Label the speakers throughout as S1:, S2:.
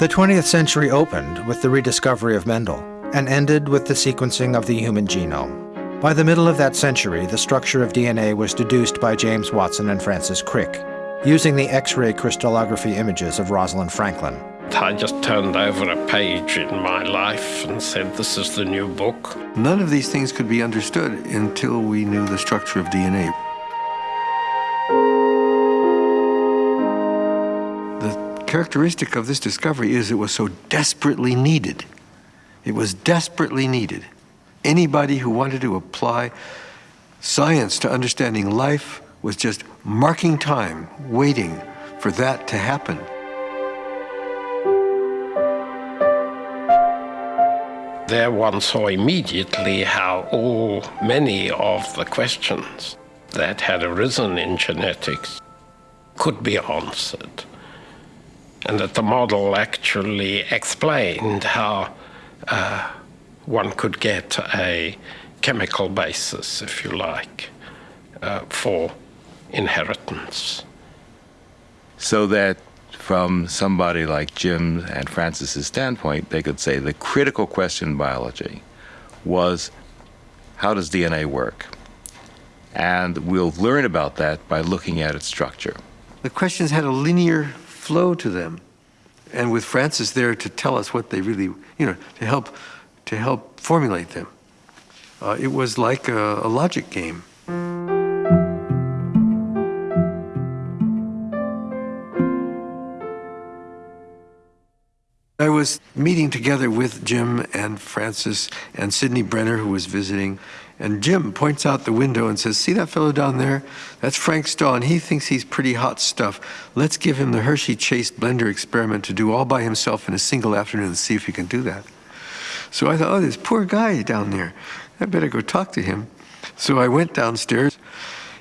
S1: The 20th century opened with the rediscovery of Mendel and ended with the sequencing of the human genome. By the middle of that century, the structure of DNA was deduced by James Watson and Francis Crick, using the X-ray crystallography images of Rosalind Franklin.
S2: I just turned over a page in my life and said, this is the new book.
S3: None of these things could be understood until we knew the structure of DNA. Characteristic of this discovery is it was so desperately needed. It was desperately needed. Anybody who wanted to apply science to understanding life was just marking time, waiting for that to happen.
S2: There one saw immediately how all many of the questions that had arisen in genetics could be answered. And that the model actually explained how uh, one could get a chemical basis, if you like, uh, for inheritance.
S4: So that from somebody like Jim and Francis's standpoint, they could say the critical question in biology was how does DNA work? And we'll learn about that by looking at its structure.
S3: The questions had a linear flow to them. And with Francis there to tell us what they really, you know, to help, to help formulate them. Uh, it was like a, a logic game. I was meeting together with Jim and Francis and Sidney Brenner, who was visiting, and Jim points out the window and says, see that fellow down there? That's Frank and he thinks he's pretty hot stuff. Let's give him the Hershey Chase blender experiment to do all by himself in a single afternoon and see if he can do that. So I thought, oh, this poor guy down there. I better go talk to him. So I went downstairs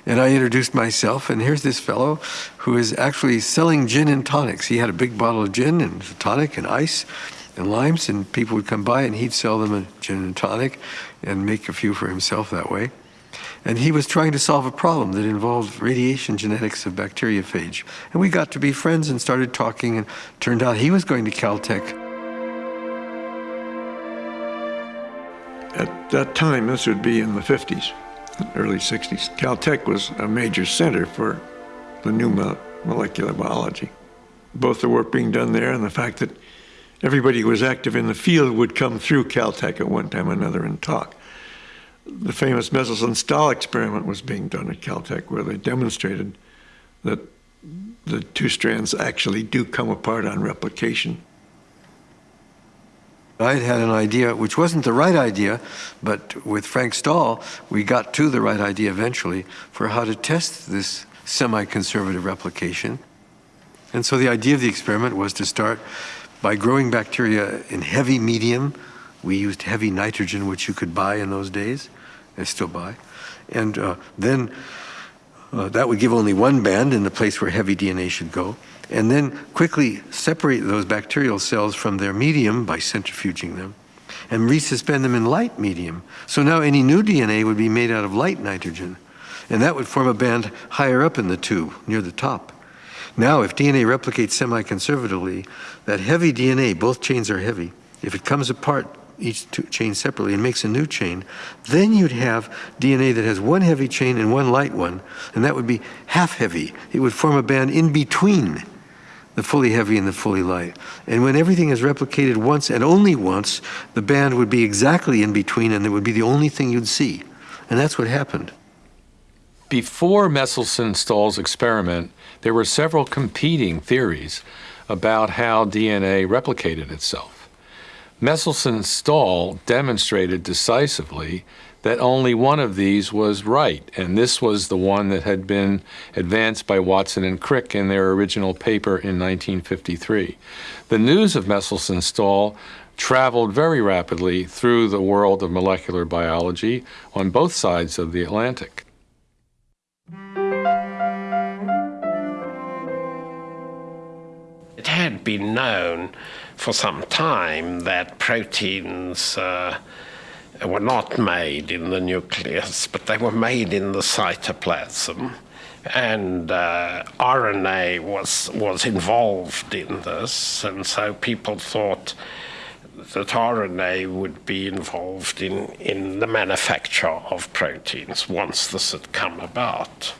S3: and I introduced myself, and here's this fellow who is actually selling gin and tonics. He had a big bottle of gin and tonic and ice and limes, and people would come by and he'd sell them a gin and tonic and make a few for himself that way. And he was trying to solve a problem that involved radiation genetics of bacteriophage. And we got to be friends and started talking, and turned out he was going to Caltech.
S5: At that time, this would be in the 50s early 60s. Caltech was a major center for the new molecular biology. Both the work being done there and the fact that everybody who was active in the field would come through Caltech at one time or another and talk. The famous Meselson-Stahl experiment was being done at Caltech where they demonstrated that the two strands actually do come apart on replication
S3: I had an idea, which wasn't the right idea, but with Frank Stahl, we got to the right idea eventually for how to test this semi-conservative replication. And so the idea of the experiment was to start by growing bacteria in heavy medium. We used heavy nitrogen, which you could buy in those days, and still buy. And uh, then uh, that would give only one band in the place where heavy DNA should go and then quickly separate those bacterial cells from their medium by centrifuging them and resuspend them in light medium. So now any new DNA would be made out of light nitrogen, and that would form a band higher up in the tube, near the top. Now, if DNA replicates semi-conservatively, that heavy DNA, both chains are heavy, if it comes apart each chain separately and makes a new chain, then you'd have DNA that has one heavy chain and one light one, and that would be half heavy. It would form a band in between the fully heavy and the fully light. And when everything is replicated once and only once, the band would be exactly in between and it would be the only thing you'd see. And that's what happened.
S6: Before Meselson-Stahl's experiment, there were several competing theories about how DNA replicated itself. Meselson-Stahl demonstrated decisively that only one of these was right, and this was the one that had been advanced by Watson and Crick in their original paper in 1953. The news of Meselson-Stahl traveled very rapidly through the world of molecular biology on both sides of the Atlantic.
S2: It had been known for some time that proteins uh, were not made in the nucleus, but they were made in the cytoplasm. And uh, RNA was, was involved in this, and so people thought that RNA would be involved in, in the manufacture of proteins once this had come about.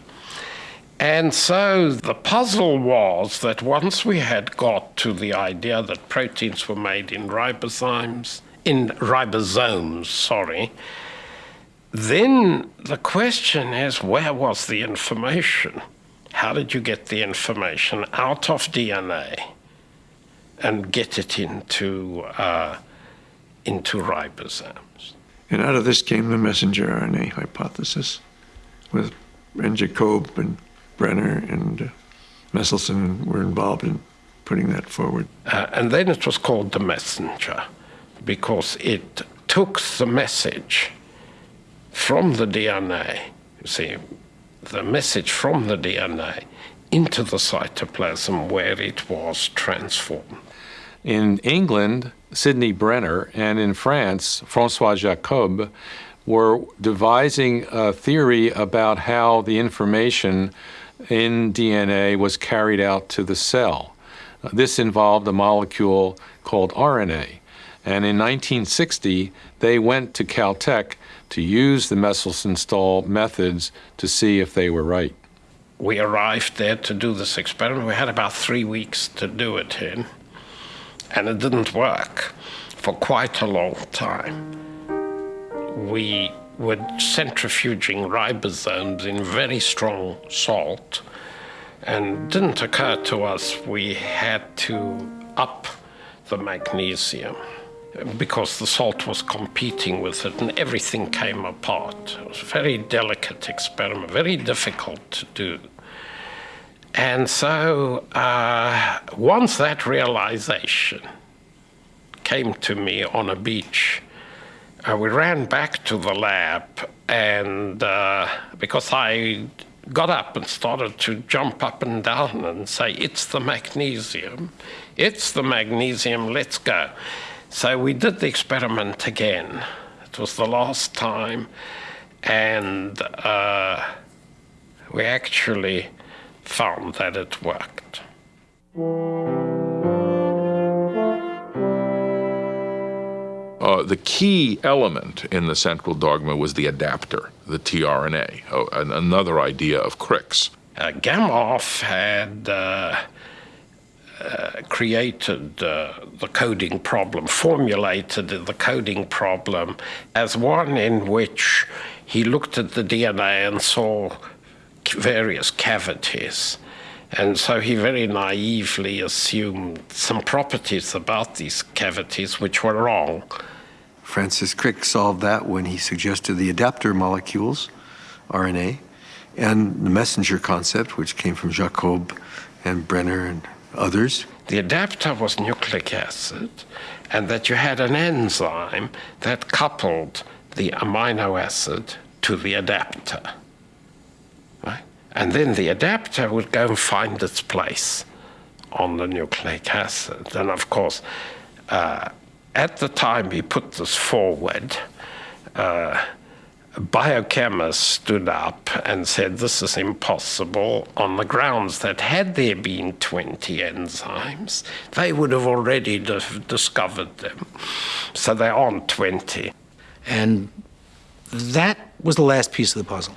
S2: And so the puzzle was that once we had got to the idea that proteins were made in ribozymes, in ribosomes, sorry, then the question is where was the information? How did you get the information out of DNA and get it into, uh, into ribosomes?
S5: And out of this came the messenger RNA hypothesis with and Jacob and Brenner and uh, Meselson were involved in putting that forward.
S2: Uh, and then it was called the messenger because it took the message from the DNA, you see, the message from the DNA into the cytoplasm where it was transformed.
S6: In England, Sidney Brenner, and in France, Francois Jacob, were devising a theory about how the information in DNA was carried out to the cell. This involved a molecule called RNA. And in 1960, they went to Caltech to use the Meselson Stahl methods to see if they were right.
S2: We arrived there to do this experiment. We had about three weeks to do it in, and it didn't work for quite a long time. We were centrifuging ribosomes in very strong salt, and didn't occur to us we had to up the magnesium because the salt was competing with it and everything came apart. It was a very delicate experiment, very difficult to do. And so uh, once that realization came to me on a beach, uh, we ran back to the lab, and uh, because I got up and started to jump up and down and say, It's the magnesium, it's the magnesium, let's go. So we did the experiment again. It was the last time, and uh, we actually found that it worked.
S7: Uh, the key element in the central dogma was the adapter, the tRNA, oh, another idea of Crick's.
S2: Uh, Gamow had uh, uh, created uh, the coding problem, formulated the coding problem as one in which he looked at the DNA and saw various cavities. And so he very naively assumed some properties about these cavities which were wrong.
S3: Francis Crick solved that when he suggested the adapter molecules, RNA, and the messenger concept, which came from Jacob and Brenner and others.
S2: The adapter was nucleic acid, and that you had an enzyme that coupled the amino acid to the adapter. And then the adapter would go and find its place on the nucleic acid. And of course, uh, at the time he put this forward, uh, biochemists stood up and said this is impossible on the grounds that had there been 20 enzymes, they would have already discovered them. So there aren't 20.
S8: And that was the last piece of the puzzle.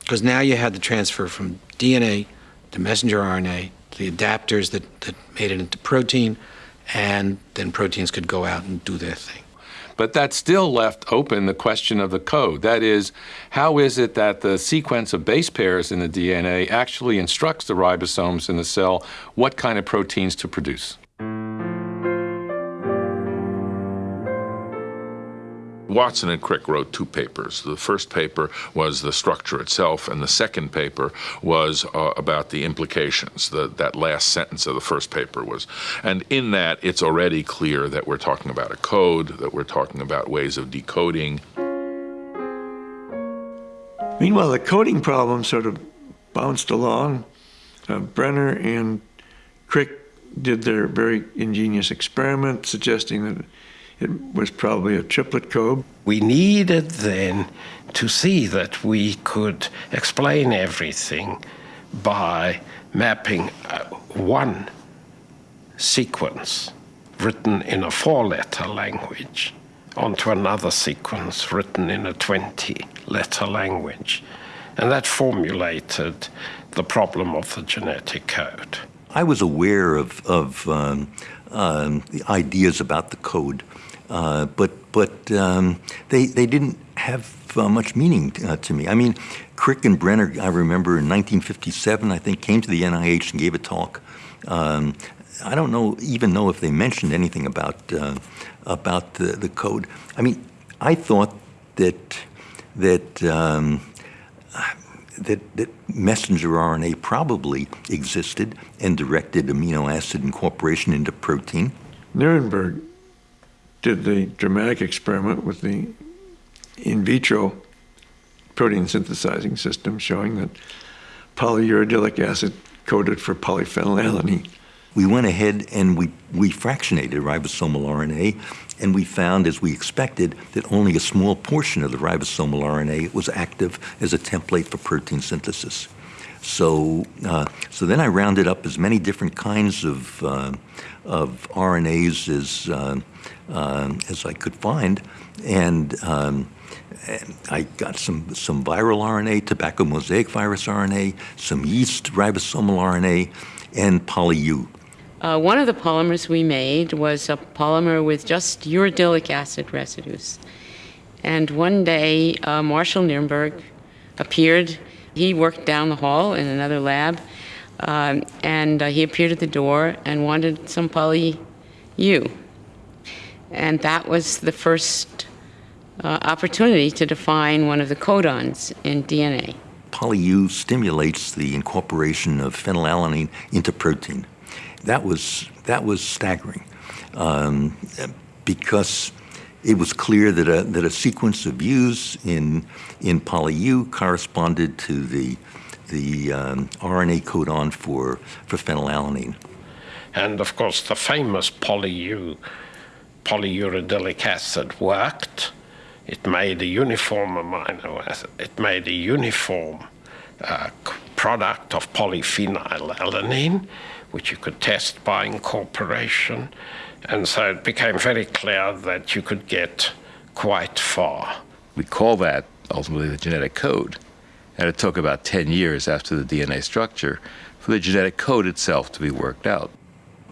S8: Because now you had the transfer from DNA to messenger RNA, the adapters that, that made it into protein, and then proteins could go out and do their thing.
S6: But that still left open the question of the code. That is, how is it that the sequence of base pairs in the DNA actually instructs the ribosomes in the cell what kind of proteins to produce?
S7: Watson and Crick wrote two papers. The first paper was the structure itself, and the second paper was uh, about the implications. The, that last sentence of the first paper was. And in that, it's already clear that we're talking about a code, that we're talking about ways of decoding.
S5: Meanwhile, the coding problem sort of bounced along. Uh, Brenner and Crick did their very ingenious experiment suggesting that it was probably a triplet code.
S2: We needed then to see that we could explain everything by mapping uh, one sequence written in a four letter language onto another sequence written in a 20 letter language. And that formulated the problem of the genetic code.
S9: I was aware of, of um, um, the ideas about the code, uh, but, but um, they, they didn't have uh, much meaning uh, to me. I mean, Crick and Brenner, I remember in 1957, I think, came to the NIH and gave a talk. Um, I don't know even know if they mentioned anything about uh, about the, the code. I mean, I thought that that um, that, that messenger RNA probably existed and directed amino acid incorporation into protein.
S5: Nirenberg did the dramatic experiment with the in vitro protein synthesizing system showing that polyuridylic acid coded for polyphenylalanine.
S9: We went ahead and we, we fractionated ribosomal RNA, and we found, as we expected, that only a small portion of the ribosomal RNA was active as a template for protein synthesis. So, uh, so then I rounded up as many different kinds of, uh, of RNAs as, uh, uh, as I could find, and um, I got some, some viral RNA, tobacco mosaic virus RNA, some yeast ribosomal RNA, and poly-U.
S10: Uh, one of the polymers we made was a polymer with just uridylic acid residues. And one day, uh, Marshall Nirenberg appeared. He worked down the hall in another lab, um, and uh, he appeared at the door and wanted some poly-U. And that was the first uh, opportunity to define one of the codons in DNA.
S9: Poly-U stimulates the incorporation of phenylalanine into protein. That was, that was staggering um, because it was clear that a, that a sequence of U's in, in poly-U corresponded to the, the um, RNA codon for, for phenylalanine.
S2: And of course, the famous poly-U, polyuridylic acid worked it made a uniform amino acid. It made a uniform uh, product of polyphenylalanine, which you could test by incorporation. And so it became very clear that you could get quite far.
S4: We call that ultimately the genetic code. And it took about 10 years after the DNA structure for the genetic code itself to be worked out.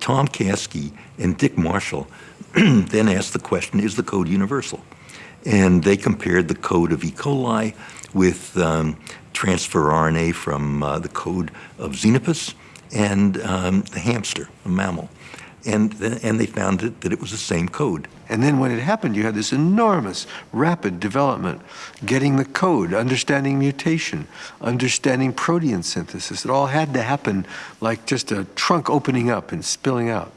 S9: Tom Caskey and Dick Marshall then asked the question, is the code universal? and they compared the code of E. coli with um, transfer RNA from uh, the code of Xenopus and um, the hamster, a mammal. And, and they found it, that it was the same code.
S3: And then when it happened, you had this enormous, rapid development, getting the code, understanding mutation, understanding protein synthesis. It all had to happen like just a trunk opening up and spilling out.